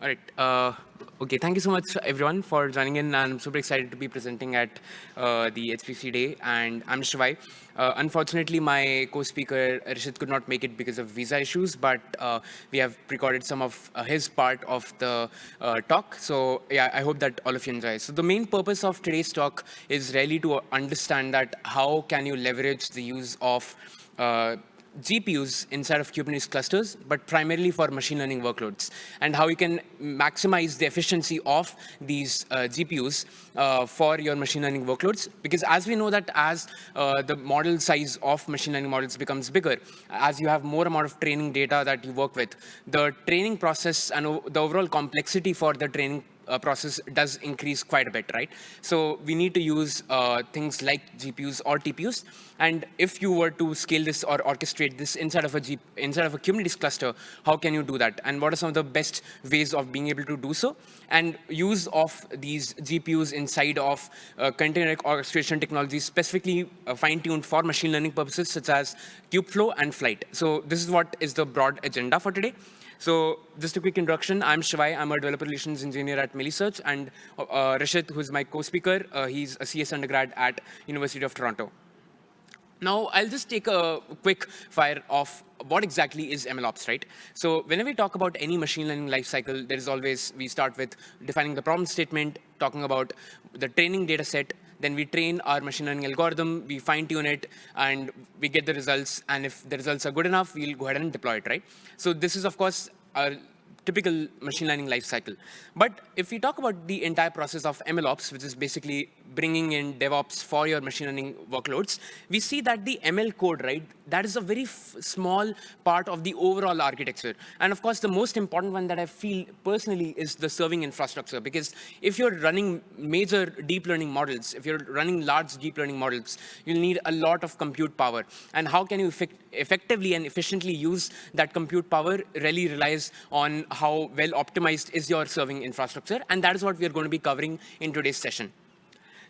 All right. Uh, okay, thank you so much, everyone, for joining in. I'm super excited to be presenting at uh, the HPC Day, and I'm Shivay. Uh, unfortunately, my co-speaker, Rishit, could not make it because of visa issues, but uh, we have recorded some of uh, his part of the uh, talk. So yeah, I hope that all of you enjoy. So the main purpose of today's talk is really to understand that how can you leverage the use of GPUs inside of Kubernetes clusters, but primarily for machine learning workloads, and how you can maximize the efficiency of these uh, GPUs uh, for your machine learning workloads. Because as we know that as uh, the model size of machine learning models becomes bigger, as you have more amount of training data that you work with, the training process and the overall complexity for the training uh, process does increase quite a bit, right? So we need to use uh, things like GPUs or TPUs. And if you were to scale this or orchestrate this inside of a G inside of a Kubernetes cluster, how can you do that? And what are some of the best ways of being able to do so? And use of these GPUs inside of uh, container orchestration technologies, specifically uh, fine-tuned for machine learning purposes, such as Kubeflow and Flyte. So this is what is the broad agenda for today. So just a quick introduction. I'm Shivay. I'm a developer relations engineer at Meilisearch. And uh, Rishit, who's my co-speaker, uh, he's a CS undergrad at University of Toronto. Now, I'll just take a quick fire of what exactly is MLOps, right? So whenever we talk about any machine learning lifecycle, there is always, we start with defining the problem statement, talking about the training data set, then we train our machine learning algorithm, we fine tune it, and we get the results. And if the results are good enough, we'll go ahead and deploy it, right? So this is, of course, our typical machine learning life cycle. But if we talk about the entire process of MLOps, which is basically bringing in DevOps for your machine learning workloads, we see that the ML code, right, that is a very small part of the overall architecture. And of course, the most important one that I feel personally is the serving infrastructure. Because if you're running major deep learning models, if you're running large deep learning models, you'll need a lot of compute power. And how can you effect effectively and efficiently use that compute power really relies on how well optimized is your serving infrastructure. And that is what we are going to be covering in today's session.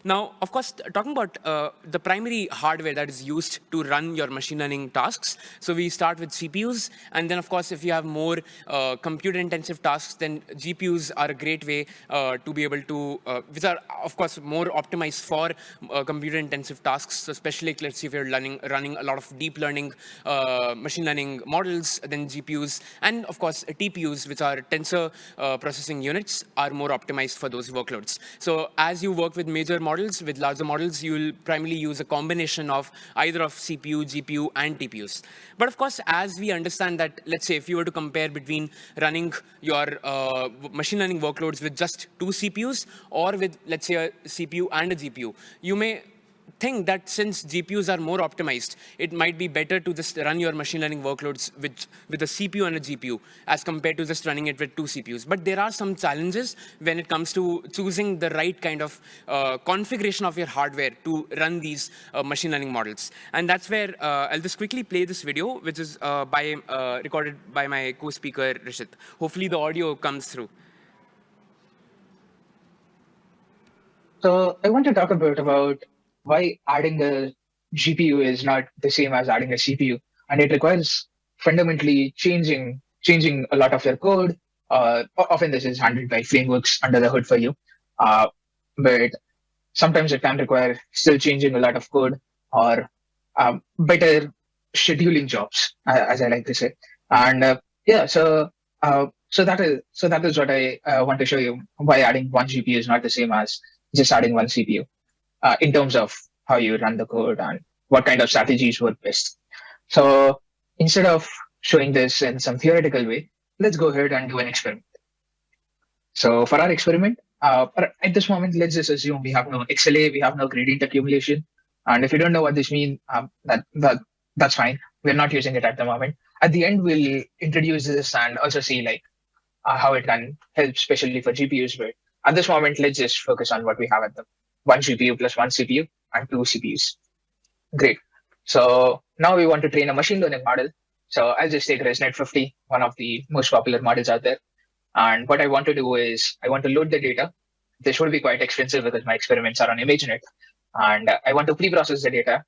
Now, of course, talking about uh, the primary hardware that is used to run your machine learning tasks. So we start with CPUs. And then, of course, if you have more uh, compute-intensive tasks, then GPUs are a great way uh, to be able to, uh, which are, of course, more optimized for uh, computer-intensive tasks. So especially, let's see if you're running, running a lot of deep learning, uh, machine learning models, then GPUs. And, of course, TPUs, which are tensor processing units, are more optimized for those workloads. So as you work with major models, with larger models, you'll primarily use a combination of either of CPU, GPU, and TPUs. But of course, as we understand that, let's say if you were to compare between running your uh, machine learning workloads with just two CPUs or with, let's say, a CPU and a GPU, you may think that since GPUs are more optimized, it might be better to just run your machine learning workloads with, with a CPU and a GPU as compared to just running it with two CPUs. But there are some challenges when it comes to choosing the right kind of uh, configuration of your hardware to run these uh, machine learning models. And that's where uh, I'll just quickly play this video, which is uh, by uh, recorded by my co-speaker, Rishit. Hopefully the audio comes through. So I want to talk a bit about why adding a GPU is not the same as adding a CPU, and it requires fundamentally changing changing a lot of your code. Uh, often this is handled by frameworks under the hood for you, uh, but sometimes it can require still changing a lot of code or um, better scheduling jobs, as I like to say. And uh, yeah, so uh, so that is so that is what I uh, want to show you why adding one GPU is not the same as just adding one CPU uh, in terms of how you run the code and what kind of strategies work best. So instead of showing this in some theoretical way, let's go ahead and do an experiment. So for our experiment, uh, at this moment, let's just assume we have no XLA, we have no gradient accumulation. And if you don't know what this means, um, that, that that's fine. We're not using it at the moment. At the end, we'll introduce this and also see like uh, how it can help, especially for GPUs. But at this moment, let's just focus on what we have at the one GPU plus one CPU and two CPUs. Great. So now we want to train a machine learning model. So I'll just take ResNet 50, one of the most popular models out there. And what I want to do is I want to load the data. This would be quite expensive because my experiments are on ImageNet. And I want to pre-process the data.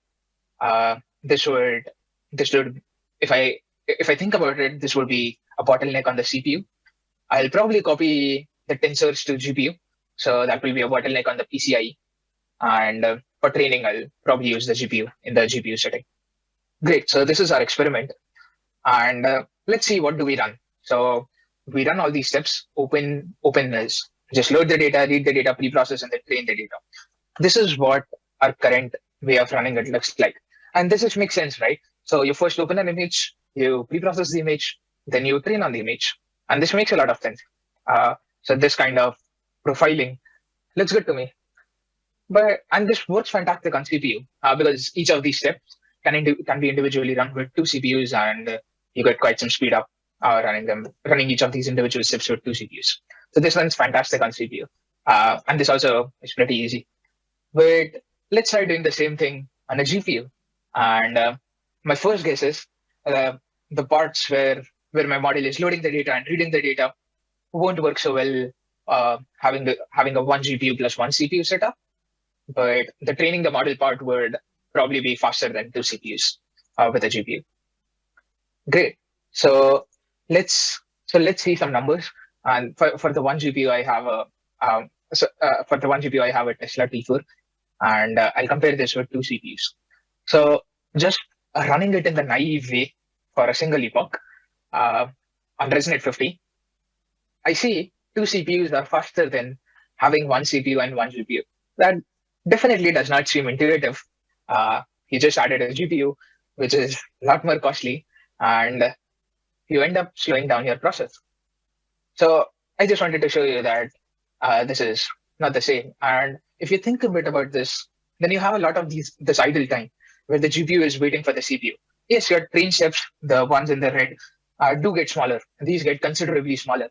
Uh, this would, this would, if I, if I think about it, this would be a bottleneck on the CPU. I'll probably copy the tensors to GPU. So that will be a bottleneck on the PCIe. And uh, for training, I'll probably use the GPU in the GPU setting. Great. So this is our experiment. And uh, let's see what do we run. So we run all these steps. Open open is just load the data, read the data, pre-process, and then train the data. This is what our current way of running it looks like. And this is makes sense, right? So you first open an image, you pre-process the image, then you train on the image. And this makes a lot of sense. Uh, so this kind of profiling looks good to me. But and this works fantastic on CPU uh, because each of these steps can can be individually run with two CPUs and uh, you get quite some speed up uh, running them, running each of these individual steps with two CPUs. So this runs fantastic on CPU. Uh, and this also is pretty easy. But let's try doing the same thing on a GPU. And uh, my first guess is uh, the parts where where my model is loading the data and reading the data won't work so well uh, having the having a one GPU plus one CPU setup. But the training the model part would probably be faster than two CPUs uh, with a GPU. Great. So let's so let's see some numbers. And for, for the one GPU, I have a um, so uh, for the one GPU, I have a Tesla T4, and uh, I'll compare this with two CPUs. So just running it in the naive way for a single epoch uh, on ResNet 50, I see two CPUs are faster than having one CPU and one GPU. That definitely does not seem intuitive. Uh, you just added a GPU, which is a lot more costly, and you end up slowing down your process. So I just wanted to show you that uh, this is not the same. And if you think a bit about this, then you have a lot of these this idle time where the GPU is waiting for the CPU. Yes, your train steps, the ones in the red, uh, do get smaller. These get considerably smaller.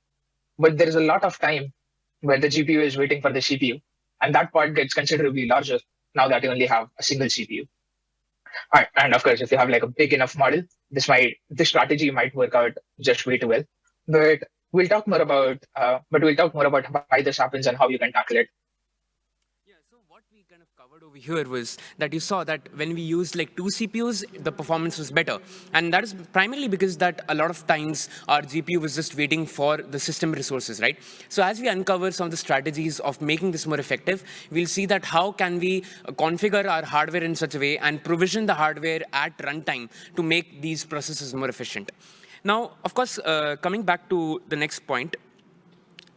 But there is a lot of time where the GPU is waiting for the CPU. And that part gets considerably larger now that you only have a single CPU. All right, and of course, if you have like a big enough model, this might this strategy might work out just way too well. But we'll talk more about uh, but we'll talk more about why this happens and how you can tackle it over here was that you saw that when we used like two CPUs, the performance was better. And that is primarily because that a lot of times our GPU was just waiting for the system resources, right? So as we uncover some of the strategies of making this more effective, we'll see that how can we configure our hardware in such a way and provision the hardware at runtime to make these processes more efficient. Now, of course, uh, coming back to the next point,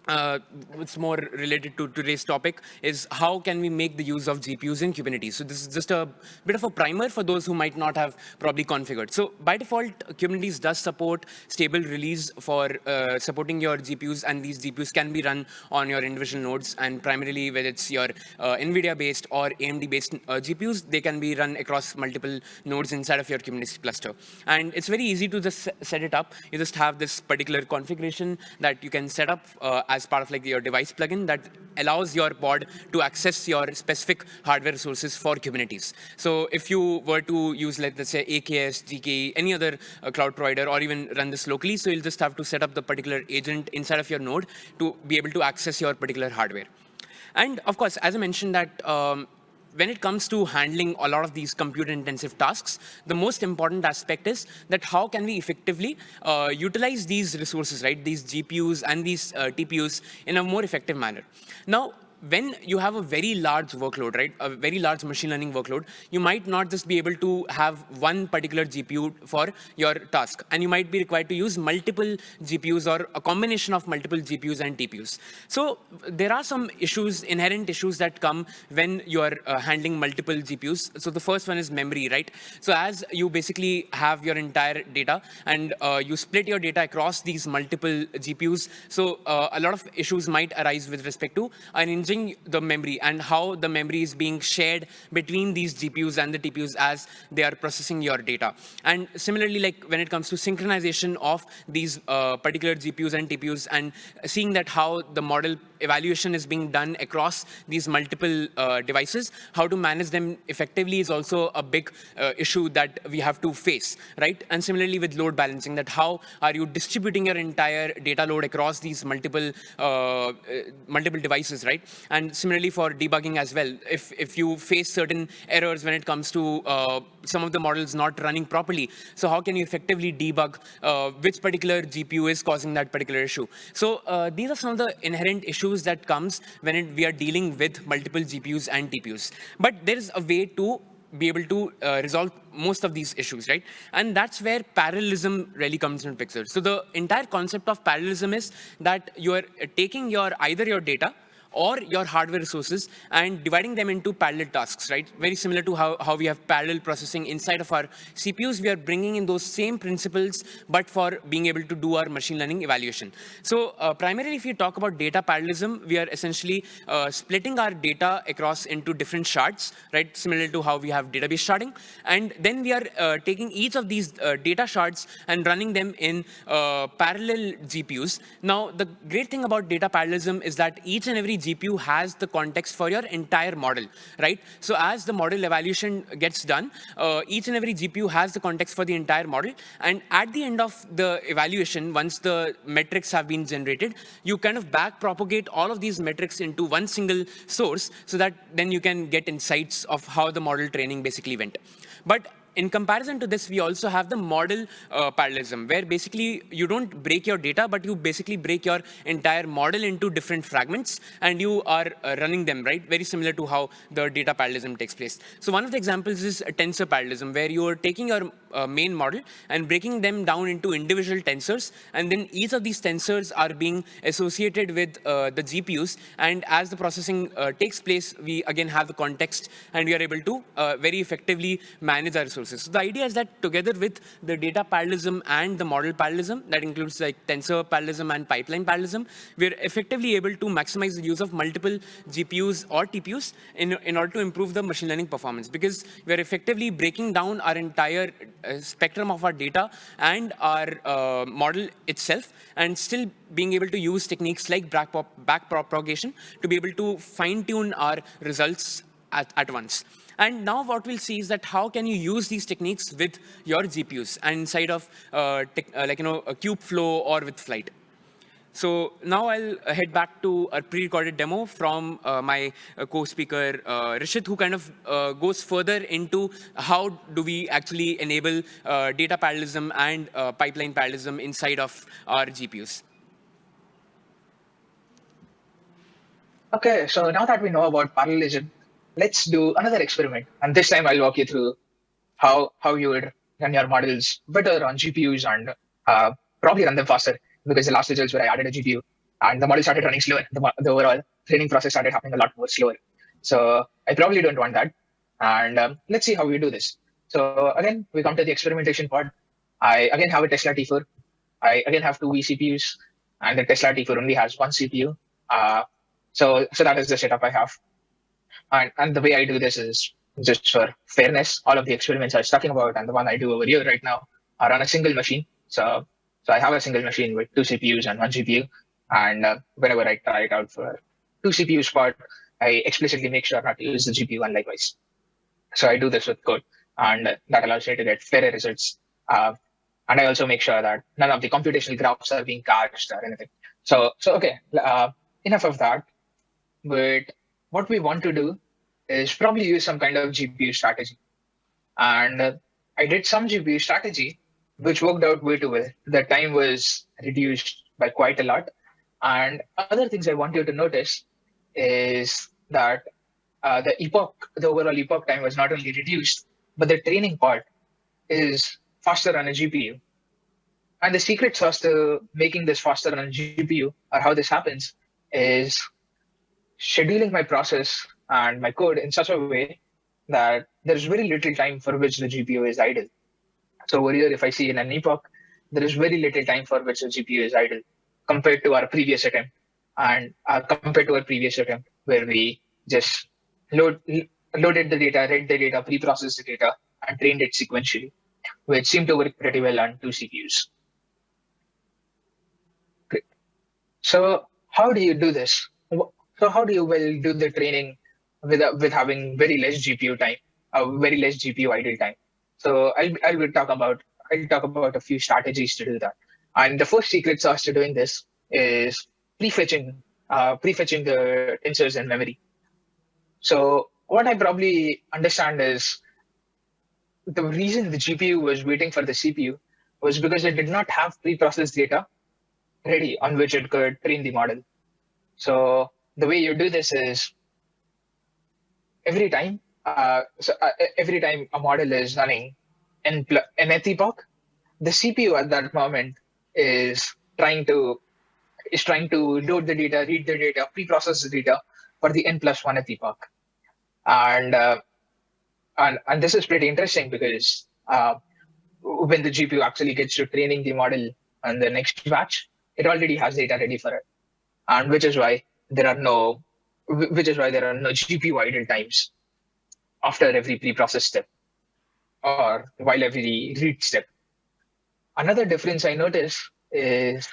uh, what's more related to today's topic is how can we make the use of GPUs in Kubernetes. So this is just a bit of a primer for those who might not have probably configured. So by default, Kubernetes does support stable release for uh, supporting your GPUs, and these GPUs can be run on your individual nodes. And primarily, whether it's your uh, NVIDIA-based or AMD-based uh, GPUs, they can be run across multiple nodes inside of your Kubernetes cluster. And it's very easy to just set it up. You just have this particular configuration that you can set up uh, as part of like your device plugin that allows your pod to access your specific hardware resources for Kubernetes. So if you were to use, like, let's say, AKS, GKE, any other uh, cloud provider, or even run this locally, so you'll just have to set up the particular agent inside of your node to be able to access your particular hardware. And of course, as I mentioned that um, when it comes to handling a lot of these compute intensive tasks, the most important aspect is that how can we effectively uh, utilize these resources, right, these GPUs and these uh, TPUs in a more effective manner. Now, when you have a very large workload, right, a very large machine learning workload, you might not just be able to have one particular GPU for your task. And you might be required to use multiple GPUs or a combination of multiple GPUs and TPUs. So there are some issues, inherent issues that come when you are uh, handling multiple GPUs. So the first one is memory, right? So as you basically have your entire data and uh, you split your data across these multiple GPUs, so uh, a lot of issues might arise with respect to an engine the memory and how the memory is being shared between these GPUs and the TPUs as they are processing your data. And similarly, like when it comes to synchronization of these uh, particular GPUs and TPUs and seeing that how the model evaluation is being done across these multiple uh, devices, how to manage them effectively is also a big uh, issue that we have to face, right? And similarly with load balancing, that how are you distributing your entire data load across these multiple uh, uh multiple devices, right? And similarly for debugging as well, if, if you face certain errors when it comes to uh, some of the models not running properly, so how can you effectively debug uh, which particular GPU is causing that particular issue? So uh, these are some of the inherent issues that comes when it, we are dealing with multiple GPUs and TPUs. But there is a way to be able to uh, resolve most of these issues, right? And that's where parallelism really comes into picture. So the entire concept of parallelism is that you are taking your either your data or your hardware resources and dividing them into parallel tasks, right? Very similar to how, how we have parallel processing inside of our CPUs, we are bringing in those same principles, but for being able to do our machine learning evaluation. So uh, primarily, if you talk about data parallelism, we are essentially uh, splitting our data across into different shards, right? Similar to how we have database sharding. And then we are uh, taking each of these uh, data shards and running them in uh, parallel GPUs. Now, the great thing about data parallelism is that each and every GPU has the context for your entire model, right? So as the model evaluation gets done, uh, each and every GPU has the context for the entire model. And at the end of the evaluation, once the metrics have been generated, you kind of back propagate all of these metrics into one single source so that then you can get insights of how the model training basically went. But in comparison to this, we also have the model uh, parallelism, where basically you don't break your data, but you basically break your entire model into different fragments, and you are uh, running them, right? Very similar to how the data parallelism takes place. So one of the examples is tensor parallelism, where you are taking your uh, main model and breaking them down into individual tensors, and then each of these tensors are being associated with uh, the GPUs, and as the processing uh, takes place, we again have the context, and we are able to uh, very effectively manage our resources So the idea is that together with the data parallelism and the model parallelism, that includes like tensor parallelism and pipeline parallelism, we're effectively able to maximize the use of multiple GPUs or TPUs in, in order to improve the machine learning performance because we're effectively breaking down our entire uh, spectrum of our data and our uh, model itself and still being able to use techniques like back, back propagation to be able to fine tune our results at, at once. And now what we'll see is that how can you use these techniques with your GPUs and inside of uh, uh, like, you know, a Kubeflow or with Flyte. So now I'll head back to a pre-recorded demo from uh, my uh, co-speaker, uh, Rishit, who kind of uh, goes further into how do we actually enable uh, data parallelism and uh, pipeline parallelism inside of our GPUs. Okay, so now that we know about parallelism, let's do another experiment. And this time I'll walk you through how, how you would run your models better on GPUs and uh, probably run them faster because the last results where I added a GPU and the model started running slower. The, the overall training process started happening a lot more slower. So I probably don't want that. And um, let's see how we do this. So again, we come to the experimentation part. I again have a Tesla T4. I again have two vCPUs and the Tesla T4 only has one CPU. Uh, so, so that is the setup I have. And, and the way I do this is just for fairness. All of the experiments I was talking about and the one I do over here right now are on a single machine. So, so I have a single machine with two CPUs and one GPU. And uh, whenever I try it out for two CPUs part, I explicitly make sure not to use the GPU and likewise. So I do this with code and that allows me to get fairer results. Uh, and I also make sure that none of the computational graphs are being cached or anything. So, so okay, uh, enough of that. But what we want to do is probably use some kind of GPU strategy. And uh, I did some GPU strategy, which worked out way too well. The time was reduced by quite a lot. And other things I want you to notice is that uh, the epoch, the overall epoch time was not only reduced, but the training part is faster on a GPU. And the secret sauce to making this faster on a GPU, or how this happens, is scheduling my process and my code in such a way that there's very little time for which the GPU is idle. So over here, if I see in an epoch, there is very little time for which the GPU is idle compared to our previous attempt and uh, compared to our previous attempt where we just load, loaded the data, read the data, pre-processed the data, and trained it sequentially, which seemed to work pretty well on two CPUs. Great. So how do you do this? So how do you well do the training with with having very less GPU time, uh, very less GPU idle time? So I'll I will talk about I'll talk about a few strategies to do that. And the first secret sauce to doing this is prefetching uh, prefetching the tensors in memory. So what I probably understand is the reason the GPU was waiting for the CPU was because it did not have pre-processed data ready on which it could train the model. So the way you do this is every time, uh, so uh, every time a model is running in nth epoch, the CPU at that moment is trying to is trying to load the data, read the data, pre-process the data for the n plus one epoch. And, uh, and, and this is pretty interesting because uh, when the GPU actually gets to training the model on the next batch, it already has data ready for it. And which is why there are no, which is why there are no GPU idle times after every pre-process step or while every read step. Another difference I notice is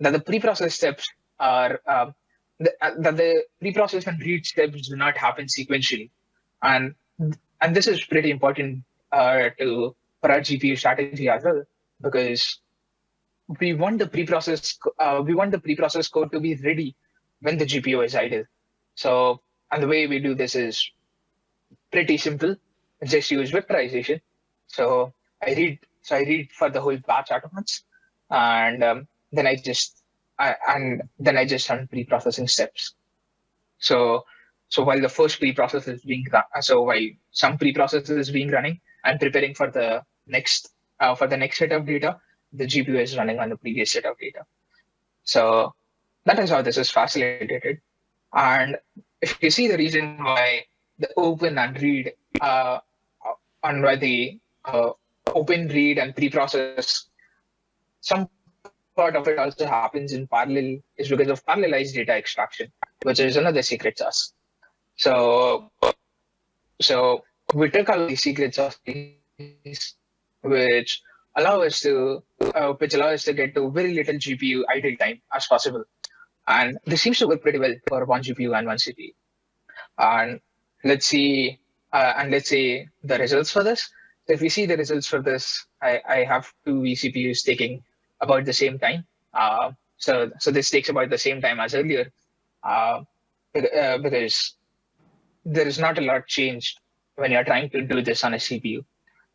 that the pre-process steps are uh, the, uh, that the pre-process and read steps do not happen sequentially, and and this is pretty important uh, to for our GPU strategy as well because we want the pre-process uh, we want the pre-process code to be ready when the GPU is idle. So and the way we do this is pretty simple. Just use vectorization. So I read so I read for the whole batch at once, and um, then I just I, and then I just run pre-processing steps. So so while the first pre-process is being run, so while some pre-process is being running, I'm preparing for the next uh, for the next set of data. The GPU is running on the previous set of data. So that is how this is facilitated. And if you see the reason why the open and read uh, on why the uh, open read and pre-process some part of it also happens in parallel is because of parallelized data extraction, which is another secret sauce. So, so we took out the secret sauce, which allow us to, uh, which allow us to get to very little GPU idle time as possible. And this seems to work pretty well for one GPU and one CPU. And let's see, uh, and let's see the results for this. So if we see the results for this, I, I have two vCPUs taking about the same time. Uh, so, so this takes about the same time as earlier uh, uh, because there is not a lot changed when you're trying to do this on a CPU.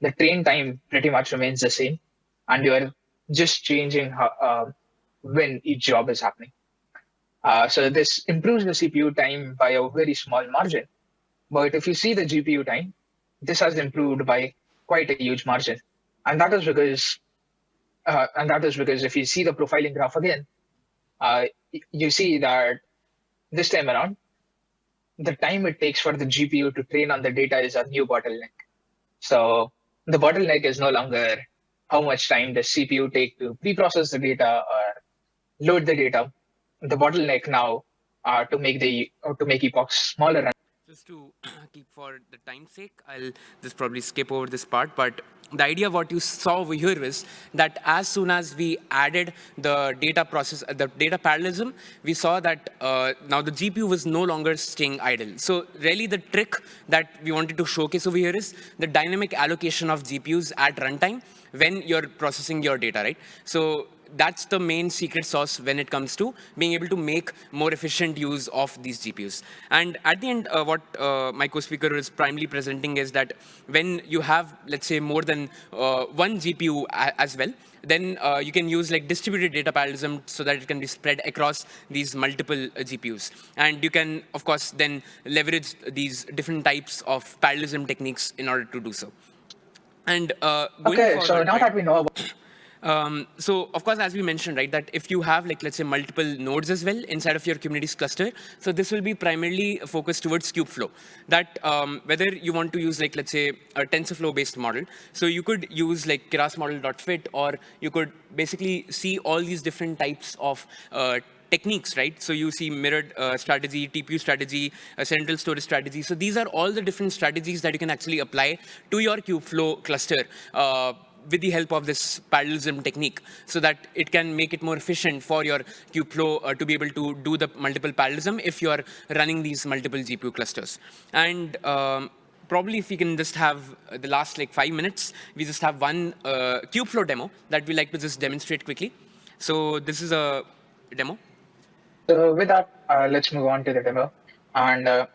The train time pretty much remains the same, and you're just changing how, uh, when each job is happening. Uh, so this improves the CPU time by a very small margin. But if you see the GPU time, this has improved by quite a huge margin. And that is because uh, and that is because if you see the profiling graph again, uh, you see that this time around, the time it takes for the GPU to train on the data is a new bottleneck. So the bottleneck is no longer how much time does CPU take to pre-process the data or load the data. The bottleneck now uh, to make the to make epochs smaller just to keep for the time's sake, I'll just probably skip over this part, but the idea what you saw over here is that as soon as we added the data process, the data parallelism, we saw that uh, now the GPU was no longer staying idle. So really the trick that we wanted to showcase over here is the dynamic allocation of GPUs at runtime when you're processing your data, right? So that's the main secret sauce when it comes to being able to make more efficient use of these GPUs. And at the end, uh, what uh, my co-speaker is primarily presenting is that when you have, let's say, more than uh, one GPU as well, then uh, you can use like distributed data parallelism so that it can be spread across these multiple uh, GPUs. And you can, of course, then leverage these different types of parallelism techniques in order to do so. And uh, okay, so now that we know about um, so of course, as we mentioned, right, that if you have like, let's say multiple nodes as well inside of your Kubernetes cluster, so this will be primarily focused towards Kubeflow. That um, whether you want to use like, let's say a TensorFlow based model, so you could use like keras model.fit or you could basically see all these different types of uh, techniques, right? So you see mirrored uh, strategy, TPU strategy, a central storage strategy. So these are all the different strategies that you can actually apply to your Kubeflow cluster. Uh, with the help of this parallelism technique so that it can make it more efficient for your Kubeflow uh, to be able to do the multiple parallelism if you are running these multiple GPU clusters. And um, probably if we can just have the last like five minutes, we just have one uh, Kubeflow demo that we like to just demonstrate quickly. So this is a demo. So with that, uh, let's move on to the demo. And uh,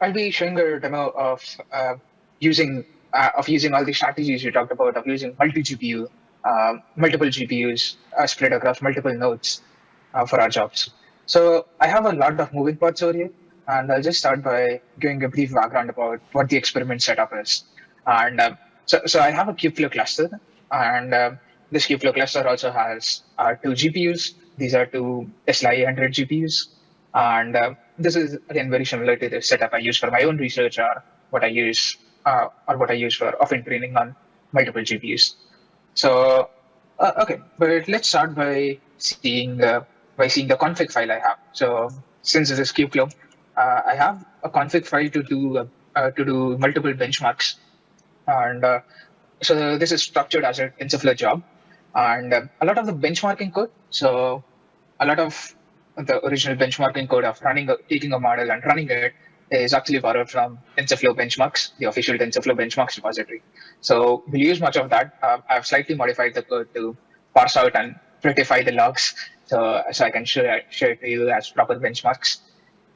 I'll be showing a demo of uh, using uh, of using all the strategies you talked about, of using multi-GPU, uh, multiple GPUs uh, spread across multiple nodes for our jobs. So I have a lot of moving parts over here, and I'll just start by giving a brief background about what the experiment setup is. And so, so I have a Kubeflow cluster, and this Kubeflow cluster also has two GPUs. These are two SLI 100 GPUs. And uh, this is again very similar to the setup I use for my own research or what I use uh, or what I use for often training on multiple GPUs. So uh, okay, but let's start by seeing uh, by seeing the config file I have. So since this is Kubeflow, uh, I have a config file to do uh, to do multiple benchmarks, and so this is structured as a TensorFlow job, and a lot of the benchmarking code. So a lot of the original benchmarking code of running, a, taking a model and running it is actually borrowed from TensorFlow benchmarks, the official TensorFlow benchmarks repository. So we'll use much of that. Uh, I've slightly modified the code to parse out and prettify the logs so, so I can share, share it to you as proper benchmarks.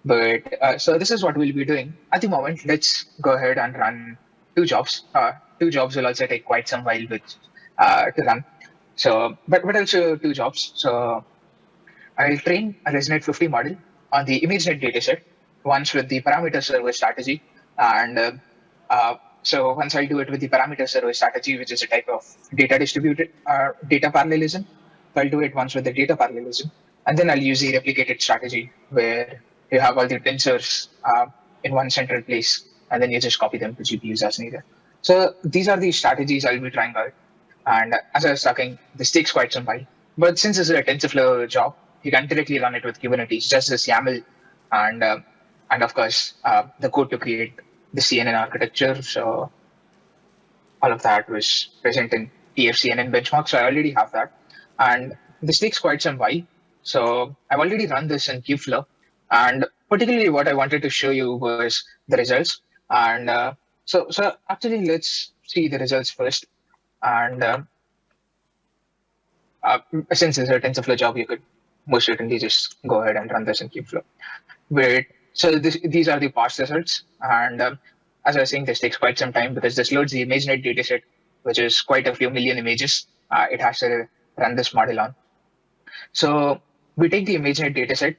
But uh, so this is what we'll be doing. At the moment, let's go ahead and run two jobs. Uh, two jobs will also take quite some while which, uh, to run. So, but, but I'll show two jobs. So I'll train a ResNet 50 model on the ImageNet dataset, once with the parameter server strategy. And uh, uh, so once I do it with the parameter server strategy, which is a type of data distributed uh, data parallelism, I'll do it once with the data parallelism. And then I'll use the replicated strategy where you have all the tensors uh, in one central place, and then you just copy them to GPUs as needed. So these are the strategies I'll be trying out. And as I was talking, this takes quite some time. But since this is a TensorFlow job, you can directly run it with Kubernetes, just as YAML, and uh, and of course uh, the code to create the CNN architecture. So all of that was present in TFCNN benchmark. So I already have that, and this takes quite some while. So I've already run this in Kubeflow, and particularly what I wanted to show you was the results. And uh, so so actually let's see the results first. And uh, uh, since it's a TensorFlow job, you could most certainly just go ahead and run this in Kubeflow. Wait, so this, these are the past results. And um, as I was saying, this takes quite some time because this loads the ImageNet dataset, which is quite a few million images. Uh, it has to run this model on. So we take the ImageNet dataset,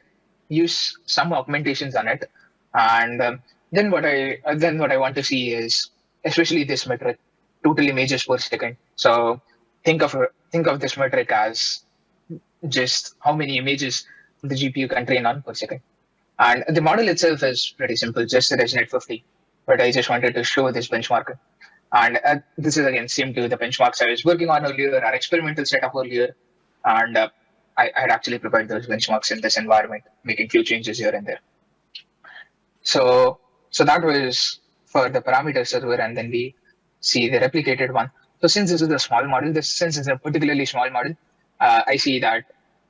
use some augmentations on it, and um, then what I uh, then what I want to see is especially this metric, total images per second. So think of think of this metric as just how many images the GPU can train on per second. And the model itself is pretty simple, just a ResNet 50. But I just wanted to show this benchmark. And uh, this is again same to the benchmarks I was working on earlier, our experimental setup earlier. And uh, I, I, had actually prepared those benchmarks in this environment, making few changes here and there. So, so that was for the parameter server, and then we see the replicated one. So since this is a small model, this since it's a particularly small model, uh, I see that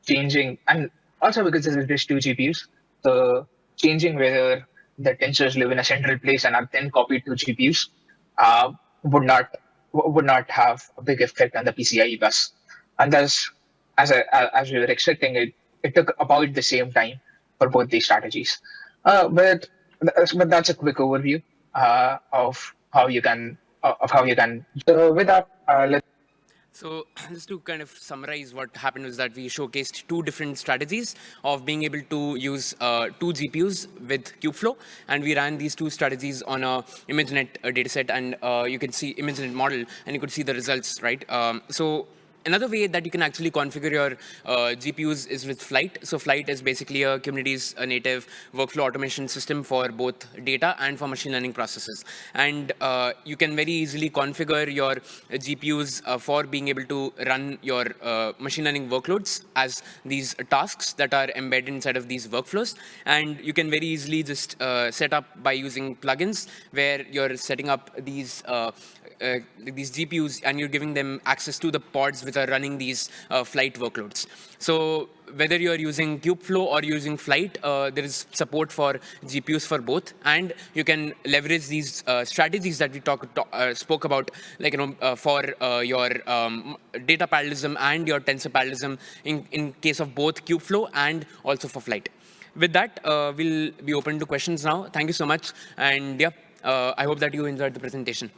changing, and also because this is just two GPUs, so changing whether the tensors live in a central place and are then copied to GPUs uh, would not would not have a big effect on the PCIe bus. And thus, as as we were expecting, it it took about the same time for both these strategies. Uh, but but that's a quick overview uh, of how you can of how you can. So with that, uh, let's. So just to kind of summarize what happened was that we showcased two different strategies of being able to use uh, two GPUs with Kubeflow. And we ran these two strategies on a ImageNet uh, dataset. And uh, you can see ImageNet model, and you could see the results, right? Um, so Another way that you can actually configure your uh, GPUs is with Flyte. So Flyte is basically a Kubernetes a native workflow automation system for both data and for machine learning processes. And uh, you can very easily configure your GPUs uh, for being able to run your uh, machine learning workloads as these tasks that are embedded inside of these workflows. And you can very easily just uh, set up by using plugins where you're setting up these uh, these GPUs and you're giving them access to the pods which are running these uh, Flyte workloads. So whether you're using Kubeflow or using Flyte, uh, there is support for GPUs for both, and you can leverage these uh, strategies that we talk, talk uh, spoke about, like you know, uh, for uh, your um, data parallelism and your tensor parallelism in, in case of both Kubeflow and also for Flyte. With that, we'll be open to questions now. Thank you so much, and yeah, I hope that you enjoyed the presentation.